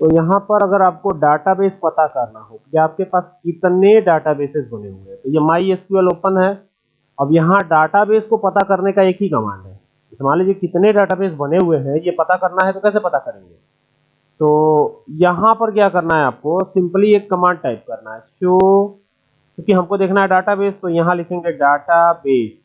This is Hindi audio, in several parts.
तो यहाँ पर अगर आपको डाटाबेस पता करना हो कि आपके पास कितने डाटाबेसेस बने हुए हैं तो ये माई एसक्यूएल ओपन है। अब यहाँ डाटाबेस को पता करने का एक ही कमांड है। मान लीजिए कितने डाटाबेस बने हुए हैं, ये पता करना है तो कैसे पता करेंगे? तो यहाँ पर क्या करना है आपको सिंपली एक कमांड टाइप करना है। शो क्योंकि हमको देखना है डाटाबेस तो यहाँ लिखेंगे डाटाबेस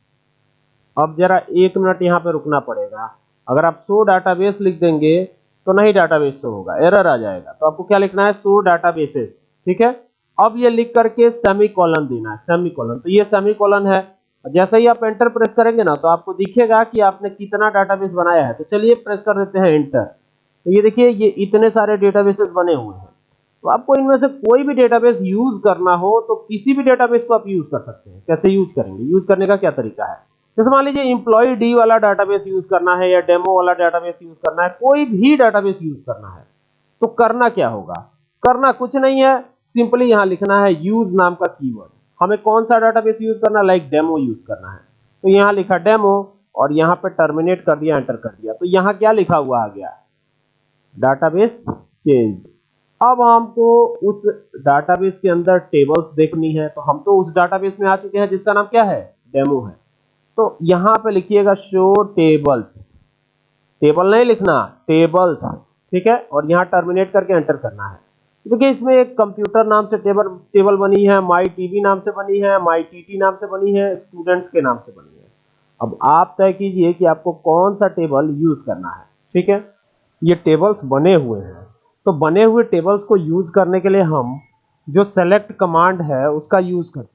अब जरा एक मिनट यहाँ पे रुकना पड़ेगा। अगर आप शो डाटाबेस लिख देंगे तो नहीं डाटाबेस शो होगा। एरर आ जाएगा। तो आपको क्या लिखना है? शो डाटाबेसेस ठीक है? अब ये लिख करके सेमी कॉलन देना है। सेमी कॉलन तो ये सेमी कॉलन है जैसे ही आप एंटर प्रेस करेंगे ना तो आपको दिखेगा कि आपने कितना डाटाबेस बनाया है। तो चलिए प्रेस कर देते हैं एंटर तो ये देखिए, ये इतने सारे डेटाबेसेस बने हुए हैं। तो आपको इनमें से कोई भी डेटाबेस यूज़ करना हो तो किसी भी डेटाबेस को आप यूज़ कर सकते हैं। कैसे यूज़ करेंगे? यूज़ करने का क्या तरीका है? जैसे मान लीजिए इंप्लॉय डी वाला डाटाबेस यूज़ करना है या डेमो वाला डाटाबेस यूज़ करना है, कोई भी डाटाबेस यूज़ करना है तो करना क्या होगा? करना कुछ नहीं है सिंपली यहाँ लिखना है यूज़ नाम का कीवर्ड हमें कौन सा डाटाबेस यूज़ करना लाइक डेमो यूज़ करना है। तो यहाँ लिखा डेमो और यहाँ पे टर्मिनेट कर दिया एंटर कर दिया। तो यहाँ क्या लिखा हुआ आ गया? डाटाबेस चेंज अब हमको उस डाटाबेस के अंदर टेबल्स देखनी है तो हम तो उस डाटाबेस में आ चुके हैं, जिसका नाम क्या है? डेमो है। तो यहाँ पे लिखिएगा शो टेबल्स टेबल नहीं लिखना टेबल्स ठीक है? और यहाँ टर्मिनेट करके एंटर करना है। देखिए, इसमें एक कंप्यूटर नाम से टेबल टेबल बनी है माई टीवी नाम से बनी है माई टीटी नाम से बनी है स्टूडेंट्स के नाम से बनी है। अब आप तय कीजिए कि आपको कौन सा टेबल यूज़ करना है। ठीक है? ये टेबल्स बने हुए हैं। तो बने हुए टेबल्स को यूज़ करने के लिए हम जो सेलेक्ट कमांड है, उसका यूज़ करते हैं।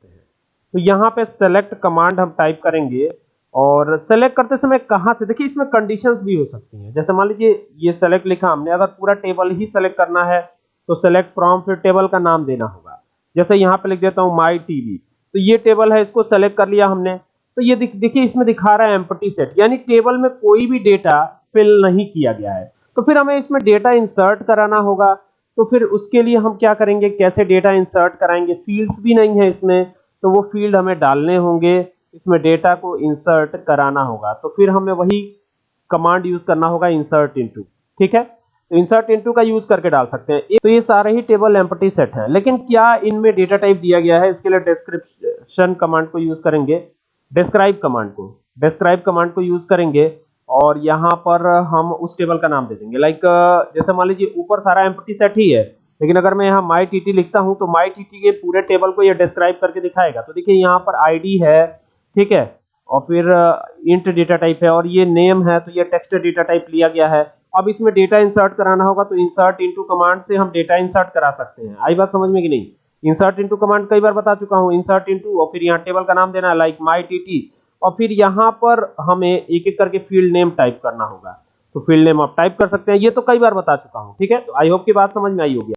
तो यहाँ पे सेलेक्ट कमांड हम टाइप करेंगे और सेलेक्ट करते समय कहाँ से, देखिए इसमें कंडीशंस भी हो सकती हैं। जैसे मान लीजिए ये सेलेक्ट लिखा हमने, अगर पूरा टेबल ही सेलेक्ट करना है तो सेलेक्ट फ्रॉम फिर टेबल का नाम देना होगा। जैसे यहाँ पे लिख देता हूँ माई टीवी तो ये टेबल है, इसको सेलेक्ट कर लिया हमने। तो ये देखिए इसमें दिखा रहा है एम्पटी सेट यानी टेबल में कोई भी डेटा फिल नहीं किया गया है। तो फिर हमें इसमें डेटा इंसर्ट कराना होगा। तो फिर उसके लिए हम क्या करेंगे, कैसे डेटा इंसर्ट कराएँगे? फील्ड्स भी नहीं है इसमें। तो वो फ़ील्ड हमें डालने होंगे, इसमें डेटा को इंसर्ट कराना होगा। तो फिर हमें वही कमांड यूज़ करना होगा इंसर्ट इनटू ठीक है? तो इंसर्ट इनटू का यूज़ करके डाल सकते हैं। तो ये सारे ही टेबल एम्पटी सेट है। लेकिन क्या इनमें डेटा टाइप दिया गया है? इसके लिए डिस्क्रिप्शन कमांड को यूज़ करेंगे। डिस्क्राइब कमांड को। डिस्क्राइब कमांड को यूज़ करेंगे। और यहाँ पर हम उस टेबल का नाम दे देंगे। लाइक जैसे मान लीजिए, ऊपर सारा एम्पटी सेट ही है। लेकिन अगर मैं यहाँ माई टी लिखता हूँ तो माई टी के पूरे टेबल को ये डिस्क्राइब करके दिखाएगा। तो देखिए, यहाँ पर आईडी है, ठीक है? और फिर इंट डेटा टाइप है, और ये नेम है तो ये टेक्स्ट डेटा टाइप लिया गया है। अब इसमें डेटा इंसर्ट कराना होगा तो इंसर्ट इनटू कमांड से हम डेटा इंसर्ट करा सकते हैं। आई बात समझ में कि नहीं? इंसर्ट इनटू कमांड कई बार बता चुका हूँ। इंसर्ट इनटू और फिर यहाँ टेबल का नाम देना लाइक माई टी और फिर यहाँ पर हमें एक एक करके फ़ील्ड नेम टाइप करना होगा। तो फ़ील्ड नेम आप टाइप कर सकते हैं। ये तो कई बार बता चुका हूँ, ठीक है? तो आई होप की बात समझ में आई होगी।